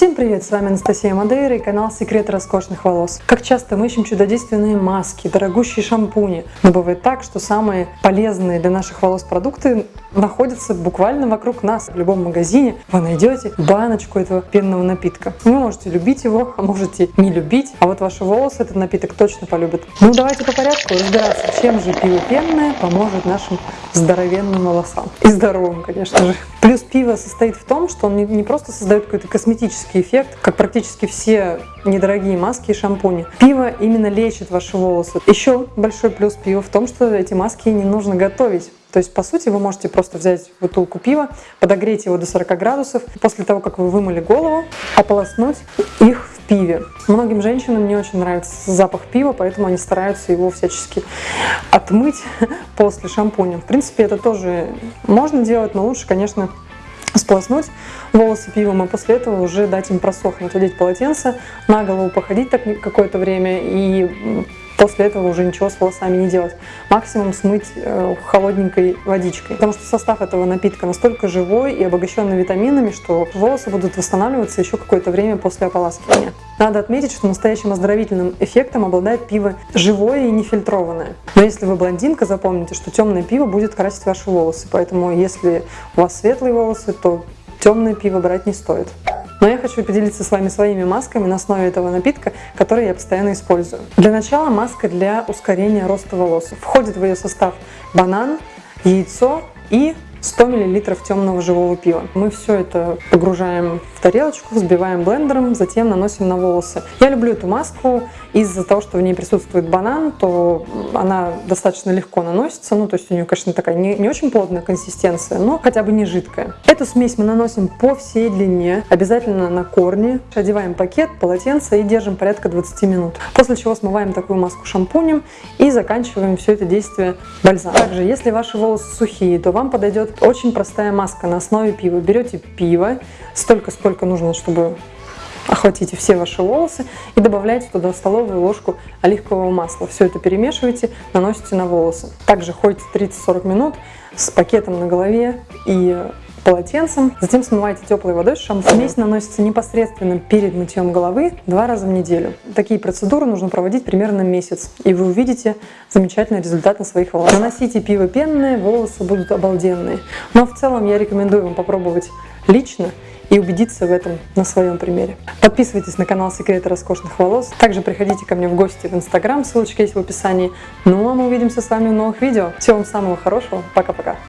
Всем привет, с вами Анастасия Мадейра и канал Секреты роскошных волос. Как часто мы ищем чудодейственные маски, дорогущие шампуни, но бывает так, что самые полезные для наших волос продукты находятся буквально вокруг нас. В любом магазине вы найдете баночку этого пенного напитка. Вы можете любить его, а можете не любить, а вот ваши волосы этот напиток точно полюбят. Ну давайте по порядку разбираться, чем же пиво пенное поможет нашим здоровенным волосам. И здоровым, конечно же. Плюс пиво состоит в том, что он не просто создает какой-то косметический эффект, как практически все недорогие маски и шампуни. Пиво именно лечит ваши волосы. Еще большой плюс пива в том, что эти маски не нужно готовить. То есть, по сути, вы можете просто взять бутылку пива, подогреть его до 40 градусов, после того, как вы вымыли голову, ополоснуть их в пиве. Многим женщинам не очень нравится запах пива, поэтому они стараются его всячески отмыть после шампуня. В принципе, это тоже можно делать, но лучше, конечно, сполоснуть волосы пивом, а после этого уже дать им просохнуть, одеть полотенце, на голову походить так какое-то время и после этого уже ничего с волосами не делать. Максимум смыть э, холодненькой водичкой. Потому что состав этого напитка настолько живой и обогащенный витаминами, что волосы будут восстанавливаться еще какое-то время после ополаскивания. Надо отметить, что настоящим оздоровительным эффектом обладает пиво живое и нефильтрованное. Но если вы блондинка, запомните, что темное пиво будет красить ваши волосы. Поэтому если у вас светлые волосы, то темное пиво брать не стоит. Но я хочу поделиться с вами своими масками на основе этого напитка, который я постоянно использую. Для начала маска для ускорения роста волос. Входит в ее состав банан, яйцо и 100 мл темного живого пива. Мы все это погружаем в тарелочку, взбиваем блендером, затем наносим на волосы. Я люблю эту маску из-за того, что в ней присутствует банан, то она достаточно легко наносится. Ну, то есть у нее, конечно, такая не, не очень плотная консистенция, но хотя бы не жидкая. Эту смесь мы наносим по всей длине, обязательно на корни. Одеваем пакет, полотенце и держим порядка 20 минут. После чего смываем такую маску шампунем и заканчиваем все это действие бальзамом. Также, если ваши волосы сухие, то вам подойдет очень простая маска на основе пива. Берете пиво, столько, сколько нужно, чтобы охватите все ваши волосы и добавляете туда столовую ложку оливкового масла. Все это перемешиваете, наносите на волосы. Также ходите 30-40 минут с пакетом на голове и полотенцем. Затем смываете теплой водой с шампунем. Смесь наносится непосредственно перед мытьем головы два раза в неделю. Такие процедуры нужно проводить примерно месяц, и вы увидите замечательный результат на своих волосах. Наносите пиво пенное, волосы будут обалденные. Но в целом я рекомендую вам попробовать лично и убедиться в этом на своем примере. Подписывайтесь на канал Секреты роскошных волос. Также приходите ко мне в гости в Инстаграм, ссылочка есть в описании. Ну а мы увидимся с вами в новых видео. Всего вам самого хорошего. Пока-пока.